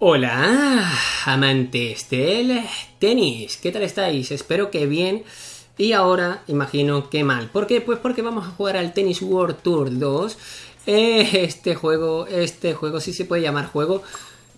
Hola, amantes del tenis, ¿qué tal estáis? Espero que bien y ahora imagino que mal. ¿Por qué? Pues porque vamos a jugar al Tennis World Tour 2. Eh, este juego, este juego sí se puede llamar juego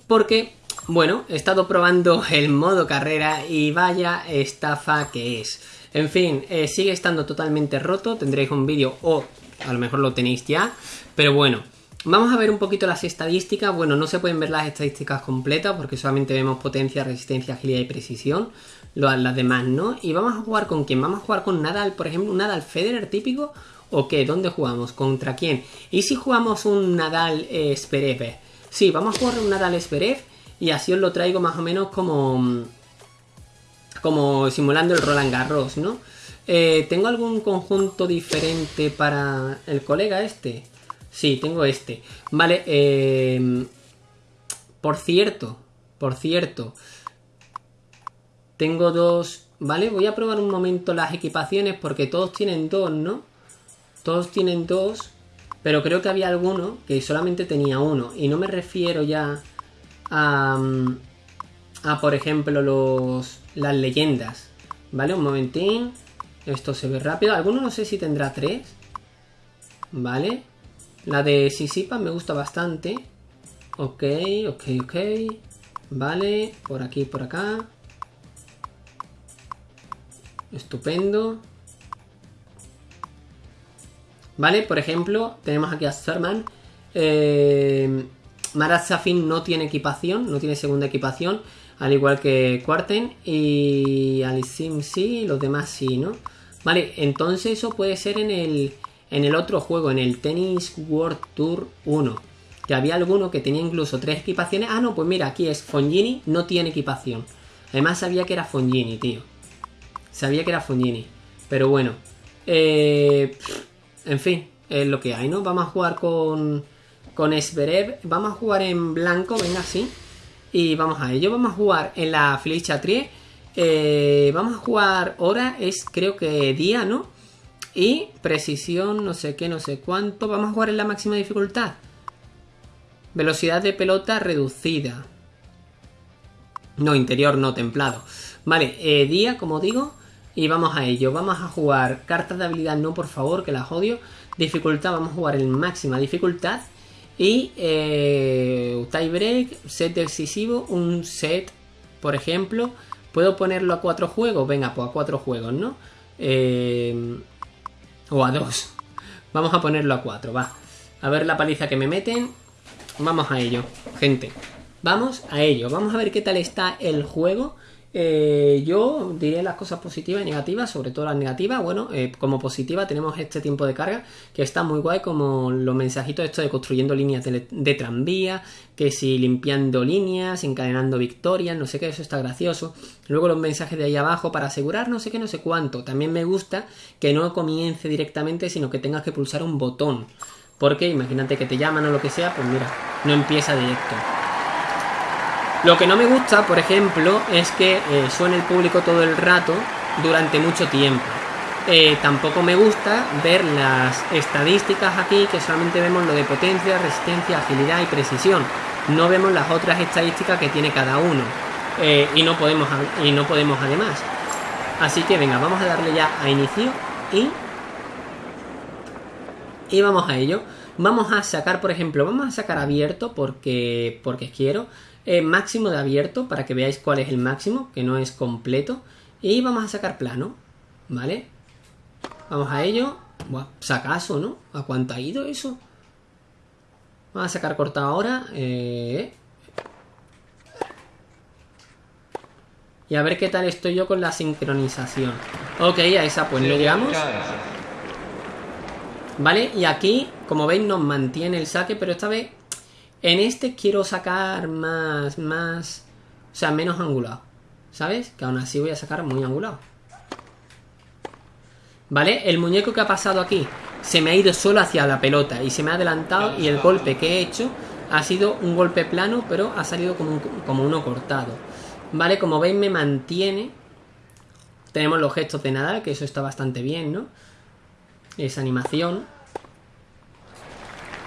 porque, bueno, he estado probando el modo carrera y vaya estafa que es. En fin, eh, sigue estando totalmente roto, tendréis un vídeo o a lo mejor lo tenéis ya, pero bueno. Vamos a ver un poquito las estadísticas. Bueno, no se pueden ver las estadísticas completas porque solamente vemos potencia, resistencia, agilidad y precisión. Las demás no. Y vamos a jugar con quién? Vamos a jugar con Nadal, por ejemplo, un Nadal Federer típico. ¿O qué? ¿Dónde jugamos? ¿Contra quién? ¿Y si jugamos un Nadal eh, Sí, vamos a jugar un Nadal Zverev y así os lo traigo más o menos como... Como simulando el Roland Garros, ¿no? Eh, ¿Tengo algún conjunto diferente para el colega este? Sí, tengo este. Vale, eh, por cierto, por cierto, tengo dos... Vale, voy a probar un momento las equipaciones porque todos tienen dos, ¿no? Todos tienen dos, pero creo que había alguno que solamente tenía uno. Y no me refiero ya a, a por ejemplo, los, las leyendas. Vale, un momentín. Esto se ve rápido. Alguno no sé si tendrá tres. Vale. La de Sisipa me gusta bastante. Ok, ok, ok. Vale, por aquí, por acá. Estupendo. Vale, por ejemplo, tenemos aquí a Serman. Eh, Marat Safin no tiene equipación, no tiene segunda equipación, al igual que Quarten. Y Alisim sí, los demás sí, ¿no? Vale, entonces eso puede ser en el en el otro juego, en el Tennis World Tour 1. Que había alguno que tenía incluso tres equipaciones. Ah, no, pues mira, aquí es Fongini, no tiene equipación. Además sabía que era Fongini, tío. Sabía que era Fongini. Pero bueno. Eh, en fin, es lo que hay, ¿no? Vamos a jugar con, con Esberev. Vamos a jugar en blanco, venga, sí. Y vamos a ello. Vamos a jugar en la flecha Trie. Eh, vamos a jugar ahora, es creo que día, ¿no? Y precisión, no sé qué, no sé cuánto. Vamos a jugar en la máxima dificultad. Velocidad de pelota reducida. No, interior, no, templado. Vale, eh, día, como digo. Y vamos a ello. Vamos a jugar cartas de habilidad, no, por favor, que las odio. Dificultad, vamos a jugar en máxima dificultad. Y eh, tiebreak, set decisivo, un set, por ejemplo. ¿Puedo ponerlo a cuatro juegos? Venga, pues a cuatro juegos, ¿no? Eh, o a 2. Vamos a ponerlo a 4, va. A ver la paliza que me meten. Vamos a ello, gente. Vamos a ello. Vamos a ver qué tal está el juego. Eh, yo diré las cosas positivas y negativas, sobre todo las negativas. Bueno, eh, como positiva tenemos este tiempo de carga que está muy guay, como los mensajitos estos de construyendo líneas de, tranvía, que si limpiando líneas, encadenando victorias, no sé qué, eso está gracioso. Luego los mensajes de ahí abajo para asegurar no sé qué, no sé cuánto. También me gusta que no comience directamente, sino que tengas que pulsar un botón. Porque imagínate que te llaman o lo que sea, pues mira, no empieza directo. Lo que no me gusta, por ejemplo, es que eh, suene el público todo el rato durante mucho tiempo. Eh, tampoco me gusta ver las estadísticas aquí, que solamente vemos lo de potencia, resistencia, agilidad y precisión. No vemos las otras estadísticas que tiene cada uno. Eh, y, no podemos, y no podemos además. Así que venga, vamos a darle ya a inicio y... Y vamos a ello. Vamos a sacar, por ejemplo, vamos a sacar abierto porque, porque quiero. Eh, máximo de abierto para que veáis cuál es el máximo, que no es completo. Y vamos a sacar plano, ¿vale? Vamos a ello. Buah, sacaso, ¿no? ¿A cuánto ha ido eso? Vamos a sacar cortado ahora. Eh. Y a ver qué tal estoy yo con la sincronización. Ok, a esa pues no llegamos. Vale, y aquí, como veis, nos mantiene el saque, pero esta vez en este quiero sacar más, más, o sea, menos angulado. ¿Sabes? Que aún así voy a sacar muy angulado. ¿Vale? El muñeco que ha pasado aquí se me ha ido solo hacia la pelota y se me ha adelantado y el golpe que he hecho ha sido un golpe plano, pero ha salido como, como uno cortado. ¿Vale? Como veis me mantiene. Tenemos los gestos de nada, que eso está bastante bien, ¿no? Esa animación.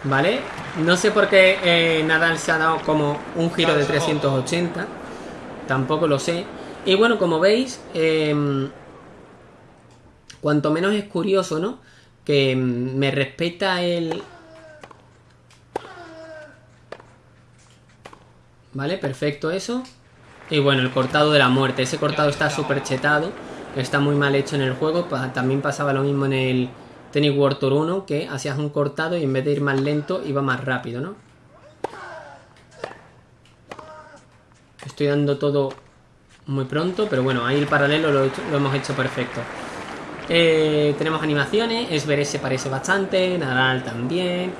¿Vale? No sé por qué eh, Nadal se ha dado como un giro de 380. Tampoco lo sé. Y bueno, como veis, em, cuanto menos es curioso, ¿no? Que me respeta el... Vale, perfecto eso. Y bueno, el cortado de la muerte. Ese cortado está súper chetado. Está muy mal hecho en el juego. También pasaba lo mismo en el Tennis World Tour 1, que hacías un cortado y en vez de ir más lento, iba más rápido, ¿no? Estoy dando todo muy pronto, pero bueno, ahí el paralelo lo, hemos hecho perfecto. Eh, tenemos animaciones, Esveré se parece bastante, Nadal también.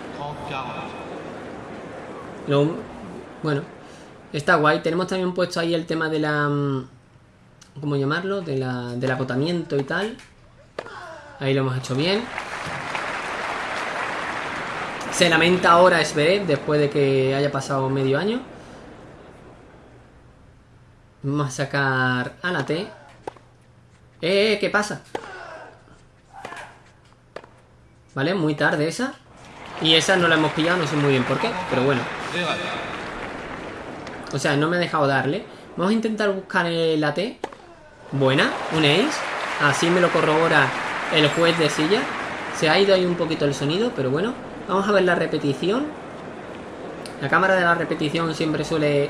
bueno, está guay. Tenemos también puesto ahí el tema de la... Mm, ¿Cómo llamarlo? De la, del agotamiento y tal. Ahí lo hemos hecho bien. Se lamenta ahora Esveré después de que haya pasado medio año. Vamos a sacar a la T. ¡Eh, eh! ¿Qué pasa? ¿Vale? Muy tarde esa. Y esa no la hemos pillado, no sé muy bien por qué, pero bueno. O sea, no me ha dejado darle. Vamos a intentar buscar la T. Buena, un ace. Así me lo corrobora el juez de silla. Se ha ido ahí un poquito el sonido, pero bueno. Vamos a ver la repetición. La cámara de la repetición siempre suele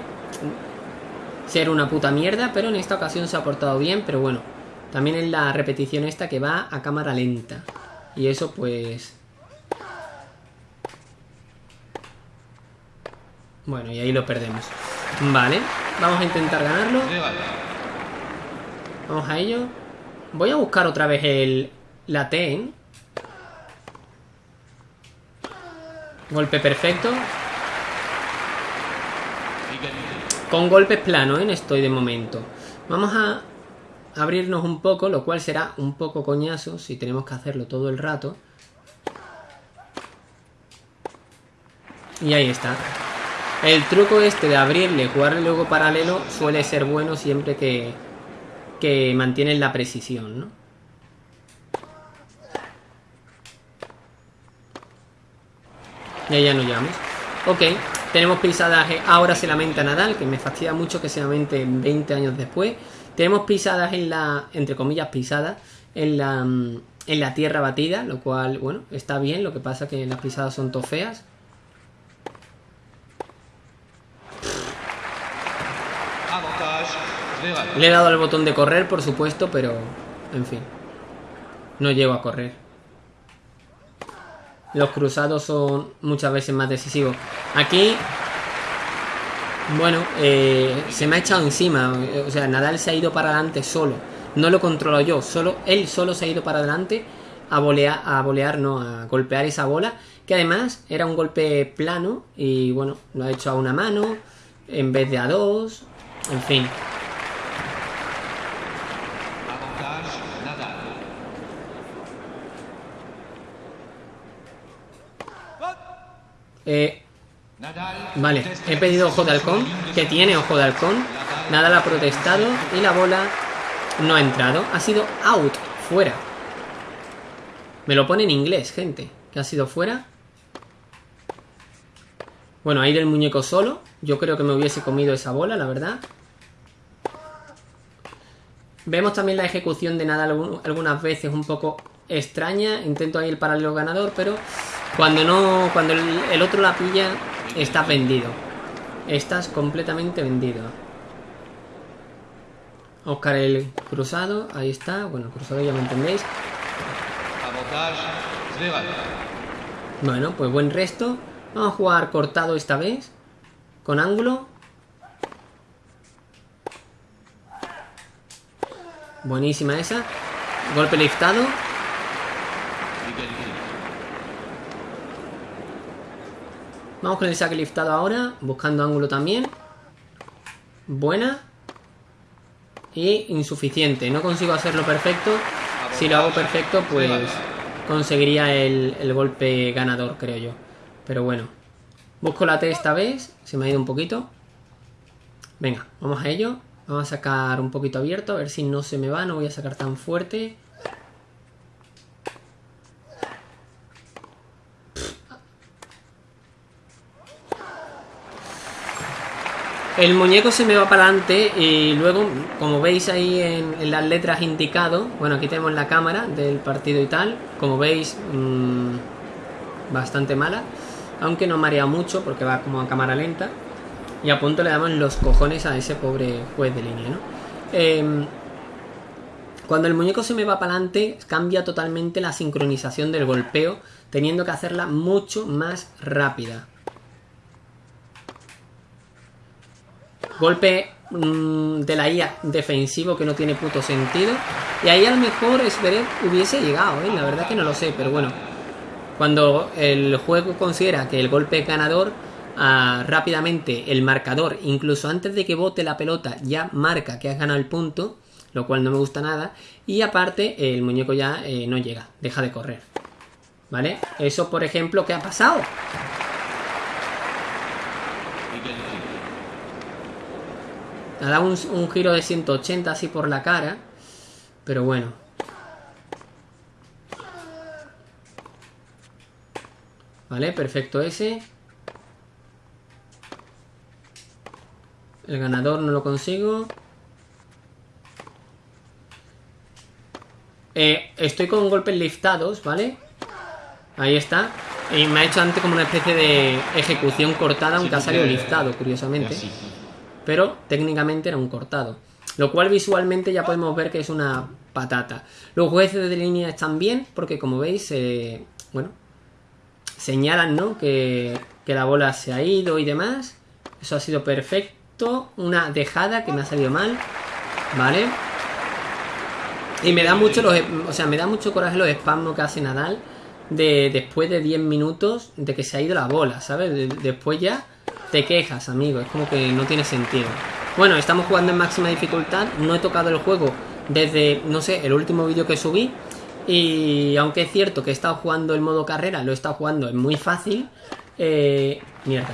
ser una puta mierda, pero en esta ocasión se ha portado bien, pero bueno, también es la repetición esta que va a cámara lenta. Y eso pues... Bueno, y ahí lo perdemos. Vale, vamos a intentar ganarlo. Vamos a ello. Voy a buscar otra vez el... La TEN. Golpe perfecto. Con golpes planos en estoy de momento. Vamos a abrirnos un poco, lo cual será un poco coñazo si tenemos que hacerlo todo el rato. Y ahí está. El truco este de abrirle, jugarle luego paralelo suele ser bueno siempre que, que mantienen la precisión, ¿no? Y ahí ya nos llevamos. Ok, tenemos pisadaje, ahora se lamenta Nadal, que me fastidia mucho que se lamente 20 años después. Tenemos pisadas en la, entre comillas pisadas, en la, mm, en la tierra batida, lo cual, bueno, está bien, lo que pasa que las pisadas son tofeas. Le he dado al botón de correr, por supuesto, pero, en fin, no llego a correr los cruzados son muchas veces más decisivos. Aquí, bueno, eh, se me ha echado encima. O sea, Nadal se ha ido para adelante solo. No lo controlo yo, solo él solo se ha ido para adelante a volear, a no, a golpear esa bola. Que además era un golpe plano y bueno, lo ha hecho a una mano en vez de a dos. En fin, Eh, vale, he pedido ojo de halcón, que tiene ojo de halcón. Nada la ha protestado y la bola no ha entrado. Ha sido out, fuera. Me lo pone en inglés, gente. Que ha sido fuera. Bueno, ahí del muñeco solo. Yo creo que me hubiese comido esa bola, la verdad. Vemos también la ejecución de nada algunas veces un poco extraña. Intento ahí el paralelo ganador, pero cuando no, cuando el, otro la pilla, estás vendido. Estás completamente vendido. Oscar el cruzado, ahí está. Bueno, el cruzado ya me entendéis. Bueno, pues buen resto. Vamos a jugar cortado esta vez. Con ángulo. Buenísima esa. Golpe liftado. Vamos con el saque liftado ahora, buscando ángulo también. Buena. Y insuficiente. No consigo hacerlo perfecto. Si lo hago perfecto, pues conseguiría el, el golpe ganador, creo yo. Pero bueno. Busco la T esta vez. Se me ha ido un poquito. Venga, vamos a ello. Vamos a sacar un poquito abierto, a ver si no se me va. No voy a sacar tan fuerte. El muñeco se me va para adelante y luego, como veis ahí en, las letras indicado, bueno, aquí tenemos la cámara del partido y tal, como veis, mmm, bastante mala, aunque no marea mucho porque va como a cámara lenta. Y a punto le damos los cojones a ese pobre juez de línea, ¿no? Em, cuando el muñeco se me va para adelante, cambia totalmente la sincronización del golpeo, teniendo que hacerla mucho más rápida. Golpe mm, de la IA defensivo que no tiene puto sentido. Y ahí a lo mejor Zverev hubiese llegado, ¿eh? la verdad que no lo sé, pero bueno. Cuando el juego considera que el golpe es ganador, ah, rápidamente el marcador, incluso antes de que bote la pelota, ya marca que has ganado el punto, lo cual no me gusta nada. Y aparte, el muñeco ya eh, no llega, deja de correr. ¿Vale? Eso, por ejemplo, ¿qué ha pasado? Ha dado un, giro de 180 así por la cara. Pero bueno. Vale, perfecto ese. El ganador no lo consigo. Eh, estoy con golpes liftados, ¿vale? Ahí está. Y me ha hecho antes como una especie de ejecución cortada, aunque ha salido liftado, curiosamente pero técnicamente era un cortado. Lo cual visualmente ya podemos ver que es una patata. Los jueces de línea están bien, porque como veis, eh, bueno, señalan, ¿no? Que, que la bola se ha ido y demás. Eso ha sido perfecto. Una dejada que me ha salido mal. ¿Vale? Y me da mucho los, o sea, me da mucho coraje los espasmos que hace Nadal de después de 10 minutos de que se ha ido la bola, ¿sabes? después ya te quejas, amigo. Es como que no tiene sentido. Bueno, estamos jugando en máxima dificultad. No he tocado el juego desde, no sé, el último vídeo que subí. Y aunque es cierto que he estado jugando el modo carrera, lo he estado jugando es muy fácil. Eh, mierda.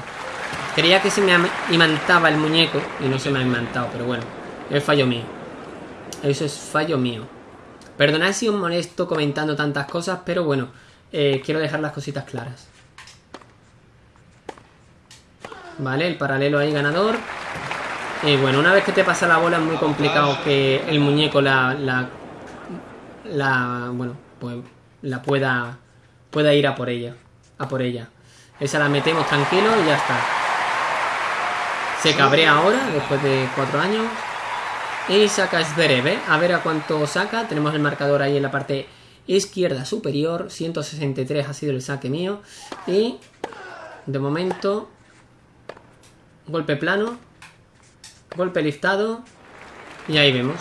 Creía que se me imantaba el muñeco y no se me ha imantado, pero bueno, es fallo mío. Eso es fallo mío. Perdonad si os molesto comentando tantas cosas, pero bueno, eh, quiero dejar las cositas claras. Vale, el paralelo ahí ganador. Y bueno, una vez que te pasa la bola es muy complicado que el muñeco la, la, la bueno, pues la pueda, pueda ir a por ella, a por ella. Esa la metemos tranquilo y ya está. Se cabrea ahora, después de cuatro años. Y saca Zverev, ¿eh? A ver a cuánto saca. Tenemos el marcador ahí en la parte izquierda superior. 163 ha sido el saque mío. Y de momento golpe plano, golpe liftado y ahí vemos.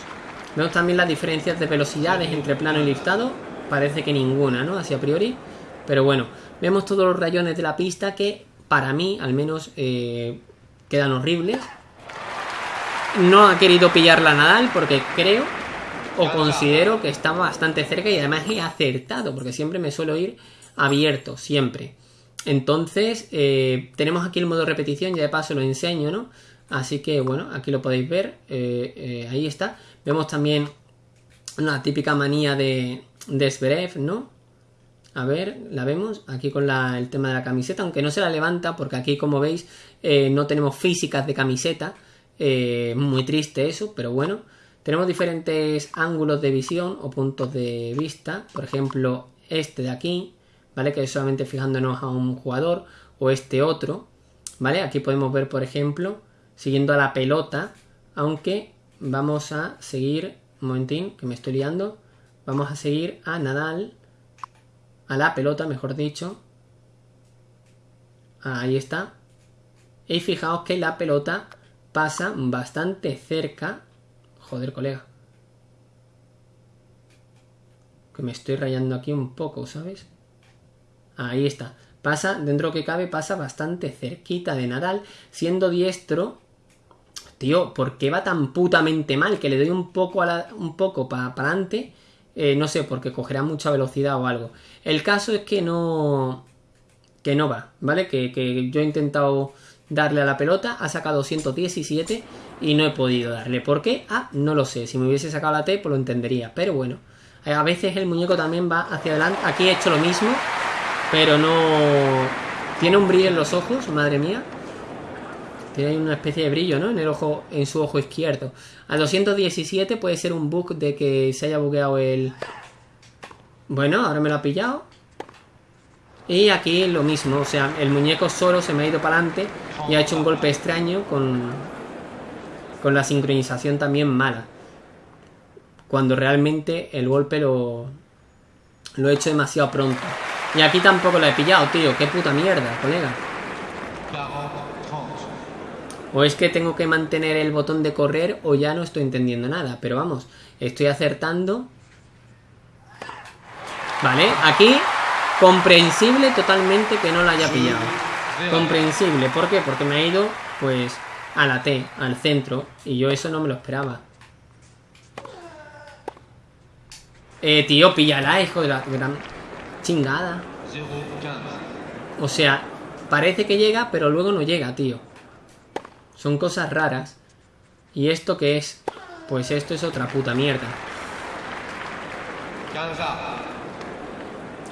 Vemos también las diferencias de velocidades entre plano y liftado, parece que ninguna, ¿no? Así a priori, pero bueno, vemos todos los rayones de la pista que para mí al menos eh, quedan horribles. No ha querido pillarla Nadal porque creo o considero que está bastante cerca y además he acertado porque siempre me suelo ir abierto, siempre. Entonces, eh, tenemos aquí el modo repetición, ya de paso lo enseño, ¿no? Así que, bueno, aquí lo podéis ver, eh, eh, ahí está. Vemos también una típica manía de, de ¿no? A ver, la vemos aquí con el tema de la camiseta, aunque no se la levanta porque aquí, como veis, no tenemos físicas de camiseta. muy triste eso, pero bueno. Tenemos diferentes ángulos de visión o puntos de vista. Por ejemplo, este de aquí, ¿vale? Que solamente fijándonos a un jugador o este otro, ¿vale? Aquí podemos ver, por ejemplo, siguiendo a la pelota, aunque vamos a seguir, un momentín, que me estoy liando, vamos a seguir a Nadal, a la pelota, mejor dicho, ahí está, y fijaos que la pelota pasa bastante cerca, joder colega, que me estoy rayando aquí un poco, ¿sabes? Ahí está. Pasa, dentro que cabe, pasa bastante cerquita de Nadal. Siendo diestro, tío, ¿por qué va tan putamente mal? Que le doy un poco, un poco para adelante. Eh, no sé, porque cogerá mucha velocidad o algo. El caso es que no... Que no va, ¿vale? Que, que yo he intentado darle a la pelota, ha sacado 117 y no he podido darle. ¿Por qué? Ah, no lo sé. Si me hubiese sacado la T, pues lo entendería. Pero bueno, a veces el muñeco también va hacia adelante. Aquí he hecho lo mismo. Pero no... Tiene un brillo en los ojos, madre mía. Tiene una especie de brillo, ¿no? En el ojo, en su ojo izquierdo. A 217 puede ser un bug de que se haya bugueado el... Bueno, ahora me lo ha pillado. Y aquí lo mismo, o sea, el muñeco solo se me ha ido para adelante y ha hecho un golpe extraño con, con la sincronización también mala. Cuando realmente el golpe lo, lo he hecho demasiado pronto. Y aquí tampoco lo he pillado, tío. Qué puta mierda, colega. O es que tengo que mantener el botón de correr o ya no estoy entendiendo nada. Pero vamos, estoy acertando. Vale, aquí comprensible totalmente que no la haya pillado. Comprensible, ¿por qué? Porque me ha ido, pues, a la T, al centro. Y yo eso no me lo esperaba. Eh, tío, píllala, hijo de la gran O sea, parece que llega, pero luego no llega, tío. Son cosas raras. ¿Y esto qué es? Pues esto es otra puta mierda.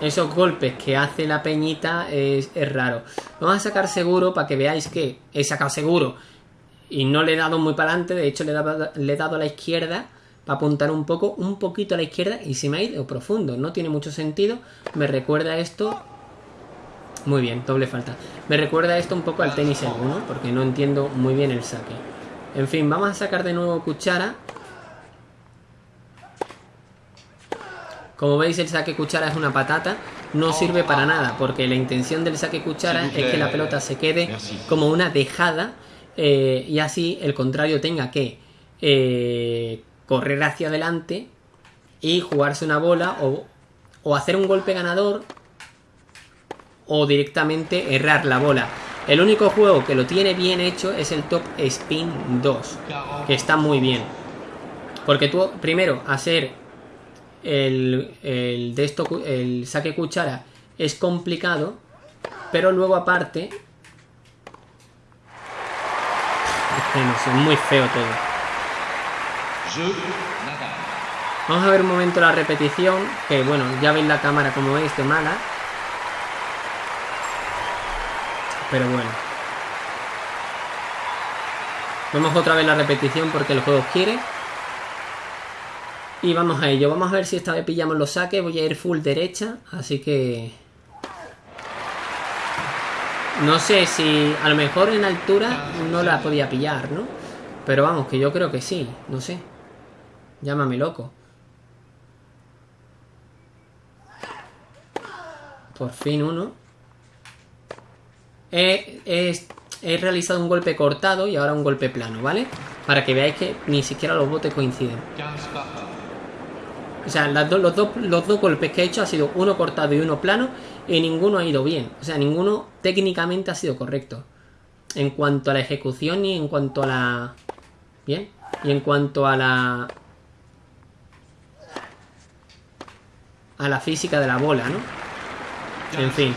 Esos golpes que hace la peñita es, raro. Vamos a sacar seguro para que veáis que he sacado seguro. Y no le he dado muy para adelante. De hecho, le le he dado a la izquierda para apuntar un poco, un poquito a la izquierda y se me ha ido profundo. No tiene mucho sentido. Me recuerda esto... Muy bien, doble falta. Me recuerda esto un poco al tenis el ¿no? porque no entiendo muy bien el saque. En fin, vamos a sacar de nuevo cuchara. Como veis el saque cuchara es una patata, no sirve para nada, porque la intención del saque cuchara es que la pelota se quede como una dejada eh, y así el contrario tenga que eh, correr hacia adelante y jugarse una bola o, o hacer un golpe ganador o directamente errar la bola. El único juego que lo tiene bien hecho es el Top Spin 2, que está muy bien. Porque tú, primero, hacer el, el, de esto, el saque cuchara es complicado, pero luego aparte... Es muy feo todo. Vamos a ver un momento la repetición, que bueno, ya veis la cámara como veis de mala. Pero bueno. Vemos otra vez la repetición porque el juego quiere. Y vamos a ello. Vamos a ver si esta vez pillamos los saques. Voy a ir full derecha, así que... No sé si a lo mejor en altura no la podía pillar, ¿no? Pero vamos, que yo creo que sí, no sé. Llámame loco. Por fin uno. He, he, realizado un golpe cortado y ahora un golpe plano, ¿vale? Para que veáis que ni siquiera los botes coinciden. O sea, los, dos, los dos golpes que he hecho ha sido uno cortado y uno plano y ninguno ha ido bien. O sea, ninguno técnicamente ha sido correcto. En cuanto a la ejecución y en cuanto a la... Bien. Y en cuanto a la a la física de la bola, ¿no? En fin.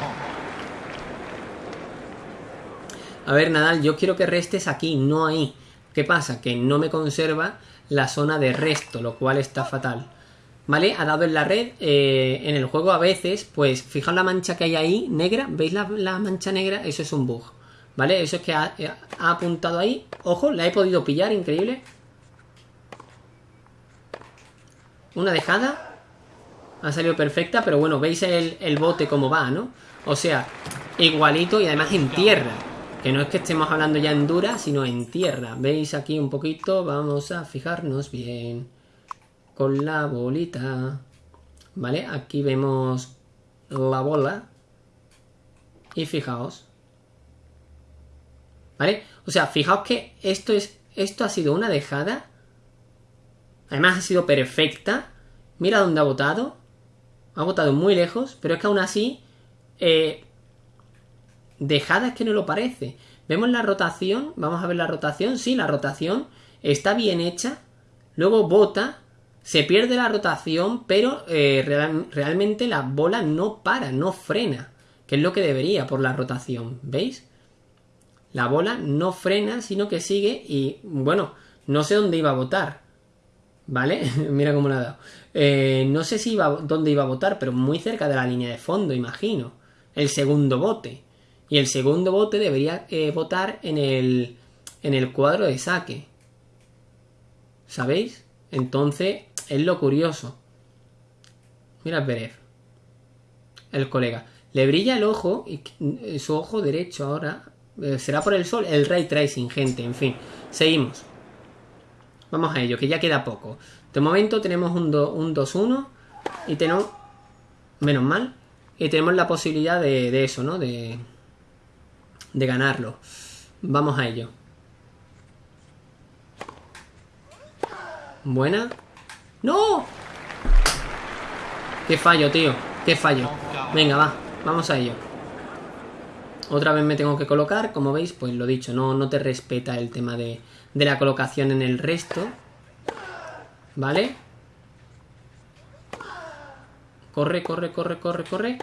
A ver, Nadal, yo quiero que restes aquí, no ahí. ¿Qué pasa? Que no me conserva la zona de resto, lo cual está fatal. ¿Vale? Ha dado en la red. Eh, en el juego a veces, pues, fijaos la mancha que hay ahí, negra. ¿Veis la, mancha negra? Eso es un bug. ¿Vale? Eso es que ha, ha apuntado ahí. Ojo, la he podido pillar, increíble. Una dejada. Ha salido perfecta, pero bueno, veis el, bote como va, ¿no? O sea, igualito y además en tierra. Que no es que estemos hablando ya en dura, sino en tierra. ¿Veis aquí un poquito? Vamos a fijarnos bien con la bolita. ¿Vale? Aquí vemos la bola. Y fijaos. ¿Vale? O sea, fijaos que esto es. Esto ha sido una dejada. Además ha sido perfecta. Mira dónde ha botado. Ha votado muy lejos, pero es que aún así, eh, dejada es que no lo parece. Vemos la rotación, vamos a ver la rotación, sí, la rotación está bien hecha, luego bota, se pierde la rotación, pero eh, realmente la bola no para, no frena, que es lo que debería por la rotación, ¿veis? La bola no frena, sino que sigue y, bueno, no sé dónde iba a votar, ¿vale? Mira cómo la ha dado. Eh, no sé si iba, dónde iba a votar, pero muy cerca de la línea de fondo, imagino. El segundo bote. Y el segundo bote debería eh, votar en el, en el cuadro de saque. ¿Sabéis? Entonces, es lo curioso. Mira Berev. El colega. Le brilla el ojo, y eh, su ojo derecho ahora. Eh, será por el sol. El ray tracing, gente. En fin. Seguimos. Vamos a ello, que ya queda poco. De momento tenemos un 2-1. y tenemos. Menos mal. Y tenemos la posibilidad de, eso, ¿no? De, de ganarlo. Vamos a ello. Buena. ¡No! ¡Qué fallo, tío! ¡Qué fallo! Venga, va. Vamos a ello. Otra vez me tengo que colocar. Como veis, pues lo dicho. No, no te respeta el tema de, de la colocación en el resto. ¿Vale? Corre, corre, corre, corre, corre.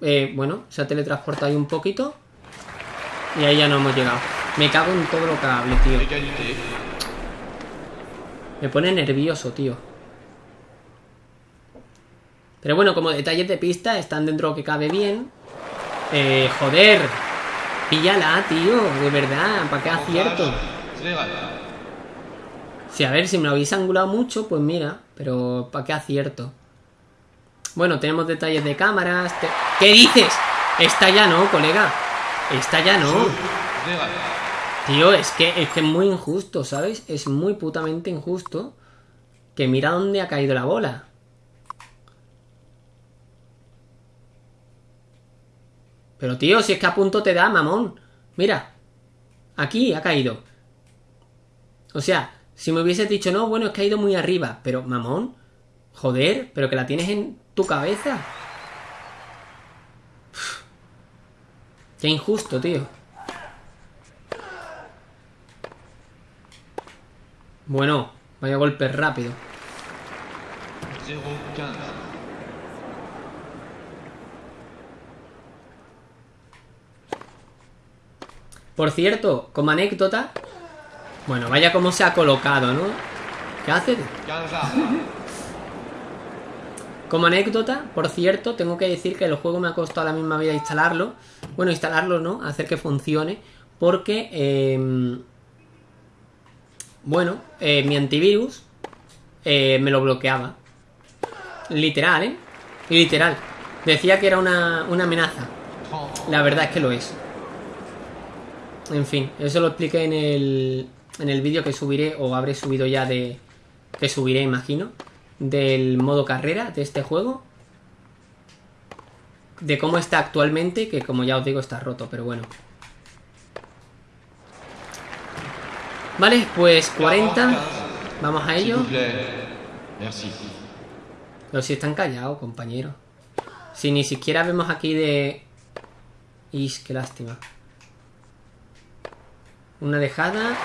Eh, bueno, se ha teletransportado ahí un poquito. Y ahí ya no hemos llegado. Me cago en todo lo que hable, tío. Me pone nervioso, tío. Pero bueno, como detalles de pista, están dentro que cabe bien. Eh, joder. Píllala, tío. De verdad, ¿para qué acierto? Sí, a ver, si me lo habéis angulado mucho, pues mira. Pero ¿para qué acierto? Bueno, tenemos detalles de cámaras. ¿Qué dices? Esta ya no, colega. Esta ya no. Tío, es que, es que es muy injusto, ¿sabes? Es muy putamente injusto. Que mira dónde ha caído la bola. Pero tío, si es que a punto te da, mamón. Mira. Aquí ha caído. O sea, si me hubieses dicho, no, bueno, es que ha ido muy arriba. Pero, mamón. Joder, pero que la tienes en tu cabeza. Qué injusto, tío. Bueno, vaya golpe rápido. Por cierto, como anécdota... Bueno, vaya como se ha colocado, ¿no? ¿Qué hace? Como anécdota, por cierto, tengo que decir que el juego me ha costado la misma vida instalarlo. Bueno, instalarlo, ¿no? Hacer que funcione. Porque... Eh, bueno, eh, mi antivirus eh, me lo bloqueaba. Literal, ¿eh? Literal. Decía que era una, una amenaza. La verdad es que lo es. En fin, eso lo expliqué en el, en el vídeo que subiré, o habré subido ya de... Que subiré, imagino. Del modo carrera de este juego. De cómo está actualmente, que como ya os digo está roto, pero bueno. Vale, pues 40. Vamos a ello. Pero si están callados, compañero. Si ni siquiera vemos aquí de... Ish, qué lástima. Una dejada.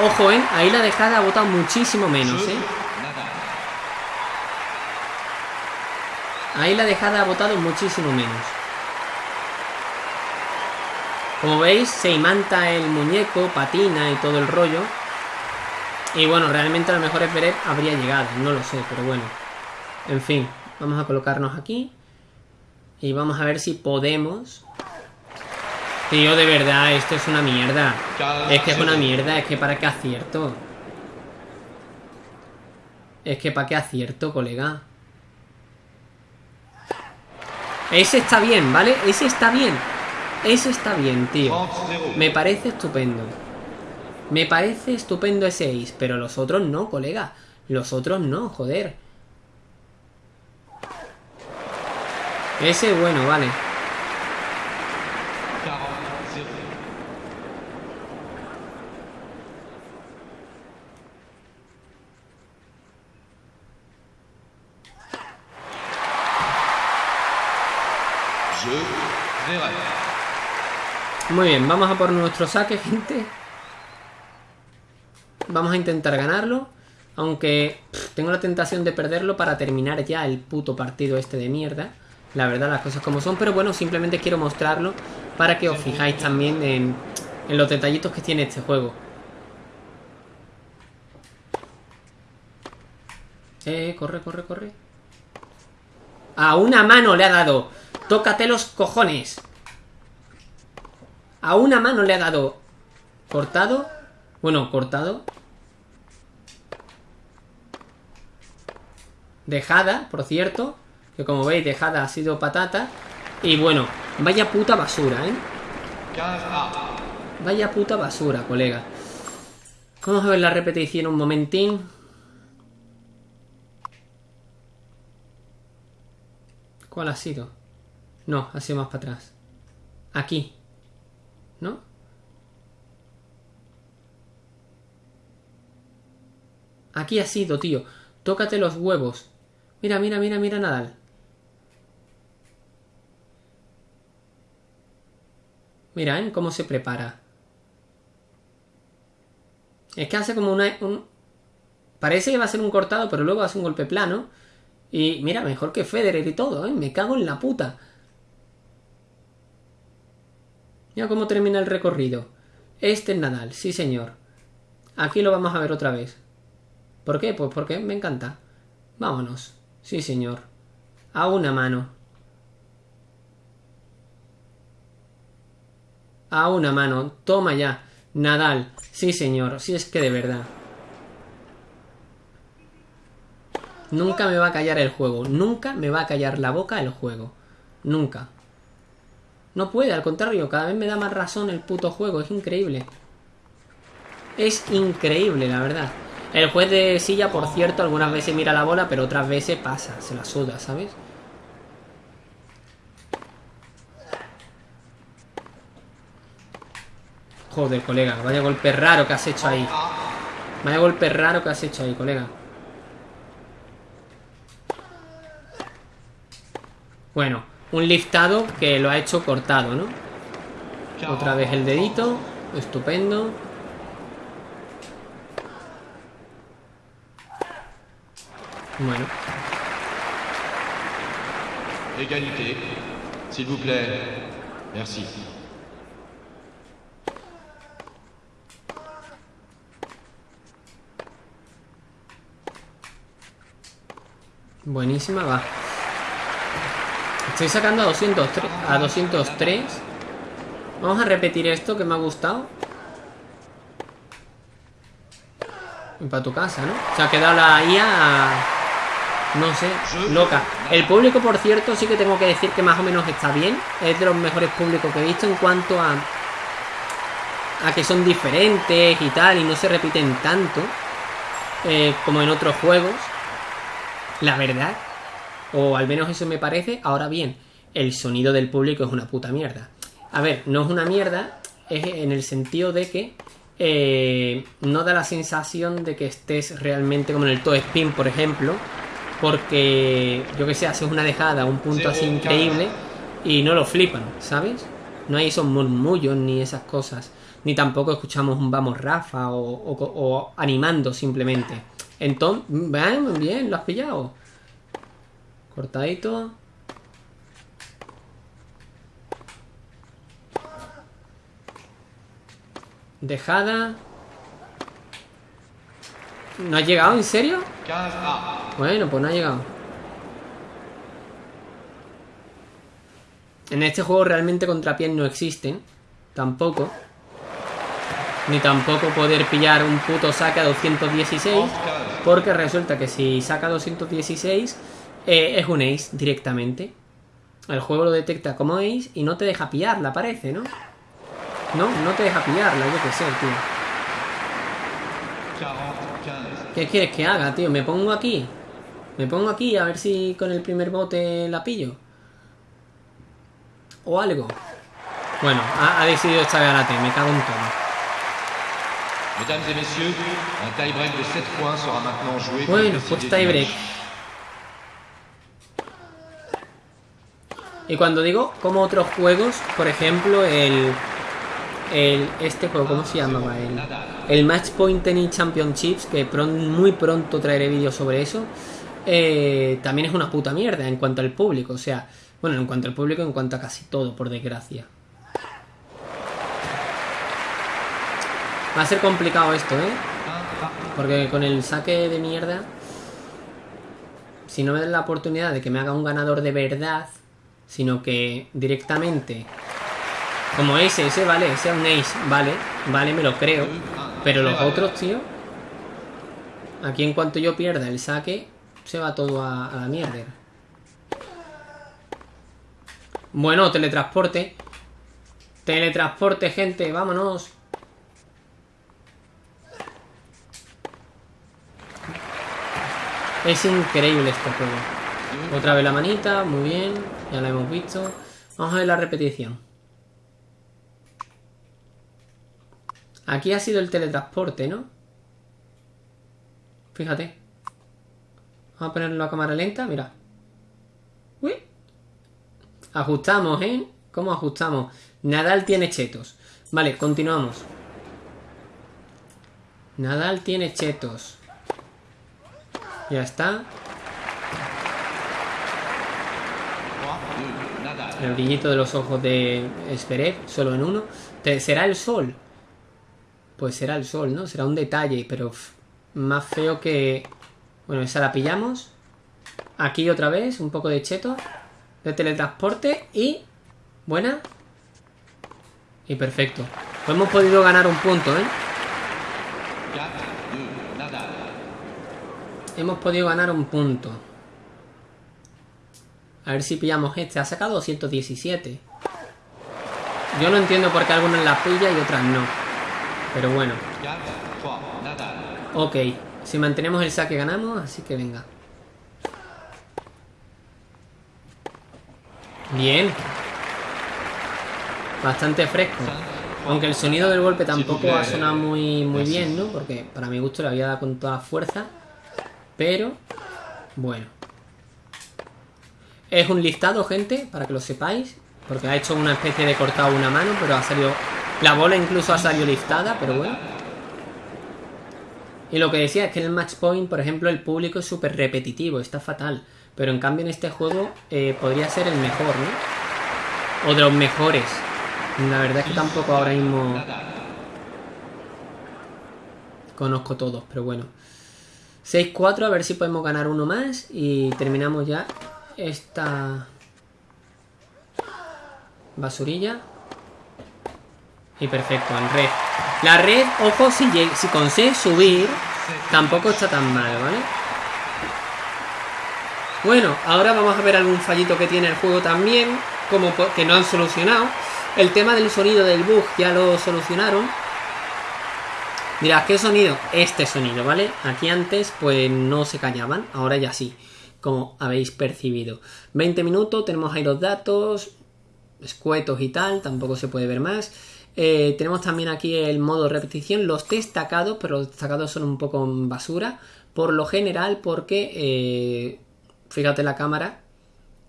Ojo, ¿eh? Ahí la dejada ha votado muchísimo menos, ¿eh? Ahí la dejada ha votado muchísimo menos. Como veis, se imanta el muñeco, patina y todo el rollo. Y bueno, realmente a lo mejor Everett habría llegado, no lo sé, pero bueno. En fin, vamos a colocarnos aquí. Y vamos a ver si podemos... Tío, de verdad, esto es una mierda. Es que es una mierda, es que para qué acierto. Es que para qué acierto, colega. Ese está bien, ¿vale? Ese está bien. Ese está bien, tío. Me parece estupendo. Me parece estupendo ese Ace, pero los otros no, colega. Los otros no, joder. Ese bueno, vale. Muy bien, vamos a por nuestro saque, gente. Vamos a intentar ganarlo. Aunque tengo la tentación de perderlo para terminar ya el puto partido este de mierda. La verdad, las cosas como son. Pero bueno, simplemente quiero mostrarlo para que os fijáis también en, en los detallitos que tiene este juego. Eh, corre, corre, corre. A una mano le ha dado. Tócate los cojones. A una mano le ha dado. Cortado. Bueno, cortado. Dejada, por cierto. Que como veis, dejada ha sido patata. Y bueno, vaya puta basura, ¿eh? Vaya puta basura, colega. Vamos a ver la repetición un momentín. ¿Cuál ha sido? No, ha sido más para atrás. Aquí. ¿No? Aquí ha sido, tío. Tócate los huevos. Mira, mira, mira, mira Nadal. Mira, ¿eh? Cómo se prepara. Es que hace como una... Un... Parece que va a ser un cortado, pero luego hace un golpe plano. Y mira, mejor que Federer y todo, ¿eh? Me cago en la puta. Mira cómo termina el recorrido. Este es Nadal, sí señor. Aquí lo vamos a ver otra vez. ¿Por qué? Pues porque me encanta. Vámonos. Sí señor. A una mano. A una mano. Toma ya. Nadal. Sí señor. Si es que de verdad. Nunca me va a callar el juego. Nunca me va a callar la boca el juego. Nunca. No puede, al contrario, cada vez me da más razón el puto juego. Es increíble. Es increíble, la verdad. El juez de silla, por cierto, algunas veces mira la bola, pero otras veces pasa, se la suda, ¿sabes? Joder, colega, vaya golpe raro que has hecho ahí. Vaya golpe raro que has hecho ahí, colega. Bueno, un liftado que lo ha hecho cortado, ¿no? Otra vez el dedito. Estupendo. Bueno. Égalité. S'il vous plaît. Merci. Buenísima, va. Estoy sacando a 203, a 203. Vamos a repetir esto que me ha gustado. Para tu casa, ¿no? Se ha quedado la IA... No sé, loca. El público, por cierto, sí que tengo que decir que más o menos está bien. Es de los mejores públicos que he visto en cuanto a... A que son diferentes y tal, y no se repiten tanto. eh, como en otros juegos. La verdad. O al menos eso me parece. Ahora bien, el sonido del público es una puta mierda. A ver, no es una mierda. Es en el sentido de que eh, no da la sensación de que estés realmente como en el toe spin, por ejemplo. Porque, yo que sé, haces una dejada, un punto así increíble y no lo flipan, ¿sabes? No hay esos murmullos ni esas cosas. Ni tampoco escuchamos un vamos Rafa o, o- o animando simplemente. Entonces, bien, bien, lo has pillado. Cortadito. Dejada. ¿No ha llegado? ¿En serio? 15A. Bueno, pues no ha llegado. En este juego realmente contrapiés no existen. Tampoco. Ni tampoco poder pillar un puto saque a 216. Porque resulta que si saca 216 eh, es un ace directamente. El juego lo detecta como ace y no te deja pillarla, parece, ¿no? No, no te deja pillarla, yo qué sé, tío. 40, 15. ¿Qué quieres que haga, tío? ¿Me pongo aquí? ¿Me pongo aquí a ver si con el primer bote la pillo? ¿O algo? Bueno, ha, ha decidido esta garate, me cago en todo. Mesdames et messieurs, un tie-break de 7 points sera maintenant joué pour Bueno, pues tiebreak. Y cuando digo como otros juegos, por ejemplo, el, el este juego, ¿cómo se llamaba? El, el Match Point Tennis Championships, que pron- muy pronto traeré vídeos sobre eso, eh, también es una puta mierda en cuanto al público. O sea, bueno, en cuanto al público, en cuanto a casi todo, por desgracia. Va a ser complicado esto, ¿eh? Porque con el saque de mierda, si no me dan la oportunidad de que me haga un ganador de verdad, sino que directamente Como ese, ese vale, ese es un ace, vale, vale, me lo creo. Pero los otros, tío. Aquí en cuanto yo pierda el saque, se va todo a, a la mierda. Bueno, teletransporte. Teletransporte, gente, vámonos. Es increíble este juego. Otra vez la manita, muy bien. Ya la hemos visto. Vamos a ver la repetición. Aquí ha sido el teletransporte, ¿no? Fíjate. Vamos a ponerlo a cámara lenta, mira. Uy. Ajustamos, ¿eh? ¿Cómo ajustamos? Nadal tiene chetos. Vale, continuamos. Nadal tiene chetos. Ya está. El brillito de los ojos de Esperev, solo en uno. ¿Será el sol? Pues será el sol, ¿no? Será un detalle, pero más feo que... Bueno, esa la pillamos. Aquí otra vez, un poco de cheto. De teletransporte y... Buena. Y perfecto. Pues hemos podido ganar un punto, ¿eh? Hemos podido ganar un punto. A ver si pillamos este. Ha sacado 217. Yo no entiendo por qué algunas las pilla y otras no. Pero bueno. Ok. Si mantenemos el saque ganamos, así que venga. Bien. Bastante fresco. Aunque el sonido del golpe tampoco ha sonado muy, muy bien, ¿no? Porque para mi gusto le había dado con toda fuerza. Pero, bueno. Es un listado, gente, para que lo sepáis. Porque ha hecho una especie de cortado una mano, pero ha salido... La bola incluso ha salido listada, pero bueno. Y lo que decía es que en el match point, por ejemplo, el público es súper repetitivo, está fatal. Pero en cambio en este juego eh, podría ser el mejor, ¿no? O de los mejores. La verdad es que tampoco ahora mismo conozco todos, pero bueno. 6-4, a ver si podemos ganar uno más y terminamos ya esta basurilla. Y perfecto, en red. La red, ojo, si, si consigue subir, tampoco está tan mal, ¿vale? Bueno, ahora vamos a ver algún fallito que tiene el juego también, como que no han solucionado. El tema del sonido del bug ya lo solucionaron. Mirad, ¿qué sonido? Este sonido, ¿vale? Aquí antes pues no se callaban, ahora ya sí, como habéis percibido. 20 minutos, tenemos ahí los datos, escuetos y tal, tampoco se puede ver más. Eh, tenemos también aquí el modo repetición, los destacados, pero los destacados son un poco basura. Por lo general, porque, eh, fíjate la cámara,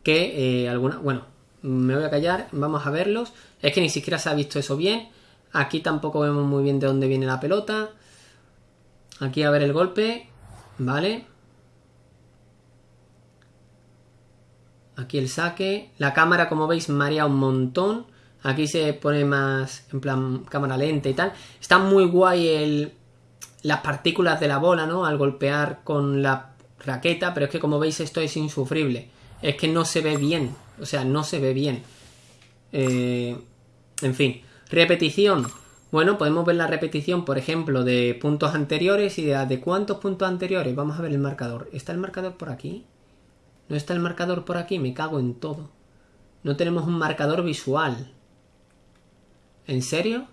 que eh, alguna... Bueno, me voy a callar, vamos a verlos. Es que ni siquiera se ha visto eso bien. Aquí tampoco vemos muy bien de dónde viene la pelota. Aquí a ver el golpe. Vale. Aquí el saque. La cámara, como veis, marea un montón. Aquí se pone más en plan cámara lenta y tal. Está muy guay el, las partículas de la bola, ¿no? Al golpear con la raqueta. Pero es que como veis esto es insufrible. Es que no se ve bien. O sea, no se ve bien. Eh, en fin. Repetición. Bueno, podemos ver la repetición, por ejemplo, de puntos anteriores y de, cuántos puntos anteriores. Vamos a ver el marcador. ¿Está el marcador por aquí? ¿No está el marcador por aquí? Me cago en todo. No tenemos un marcador visual. ¿En serio?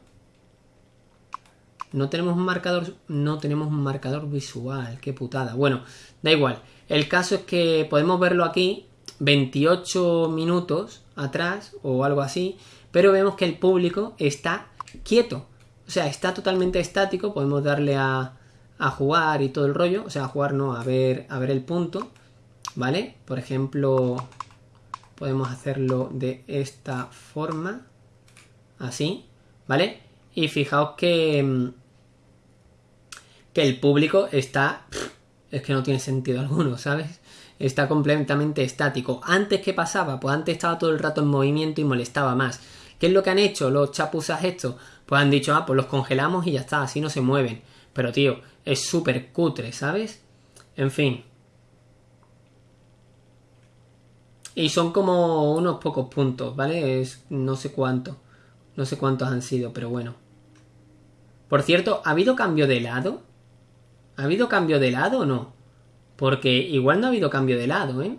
No tenemos un marcador. No tenemos un marcador visual. Qué putada. Bueno, da igual. El caso es que podemos verlo aquí. 28 minutos atrás o algo así pero vemos que el público está quieto. O sea, está totalmente estático. Podemos darle a, jugar y todo el rollo. O sea, a jugar no, a ver, a ver el punto. ¿Vale? Por ejemplo, podemos hacerlo de esta forma. Así. ¿Vale? Y fijaos que, mm, que el público está... Es que no tiene sentido alguno, ¿sabes? Está completamente estático. Antes, ¿qué pasaba? Pues antes estaba todo el rato en movimiento y molestaba más. ¿Qué es lo que han hecho los chapuzas estos? Pues han dicho, ah, pues los congelamos y ya está, así no se mueven. Pero tío, es súper cutre, ¿sabes? En fin. Y son como unos pocos puntos, ¿vale? Es no sé cuánto. No sé cuántos han sido, pero bueno. Por cierto, ¿ha habido cambio de lado? ¿Ha habido cambio de lado o no? Porque igual no ha habido cambio de lado, ¿eh?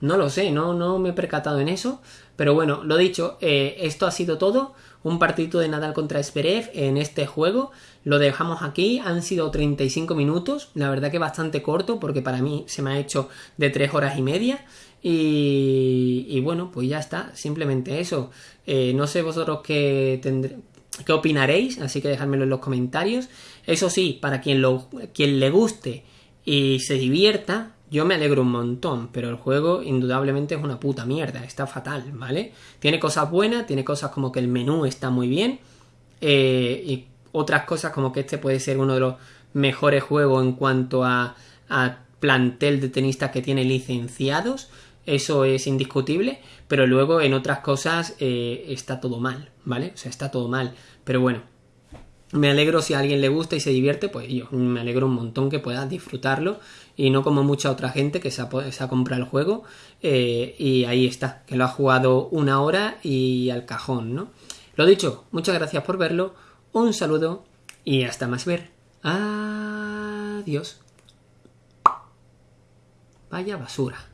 No lo sé, no, no me he percatado en eso. Pero bueno, lo dicho, eh, esto ha sido todo. Un partido de Nadal contra Esperev en este juego. Lo dejamos aquí. Han sido 35 minutos. La verdad que bastante corto porque para mí se me ha hecho de 3 horas y media. Y, bueno, pues ya está. Simplemente eso. Eh, no sé vosotros qué, tendré, qué opinaréis. Así que dejádmelo en los comentarios. Eso sí, para quien, lo, quien le guste y se divierta, yo me alegro un montón, pero el juego indudablemente es una puta mierda, está fatal, ¿vale? Tiene cosas buenas, tiene cosas como que el menú está muy bien, eh, y otras cosas como que este puede ser uno de los mejores juegos en cuanto a, plantel de tenistas que tiene licenciados, eso es indiscutible, pero luego en otras cosas eh, está todo mal, ¿vale? O sea, está todo mal, pero bueno, me alegro si a alguien le gusta y se divierte, pues yo me alegro un montón que pueda disfrutarlo y no como mucha otra gente que se ha, comprado el juego eh, y ahí está, que lo ha jugado una hora y al cajón, ¿no? Lo dicho, muchas gracias por verlo, un saludo y hasta más ver. Adiós. Vaya basura.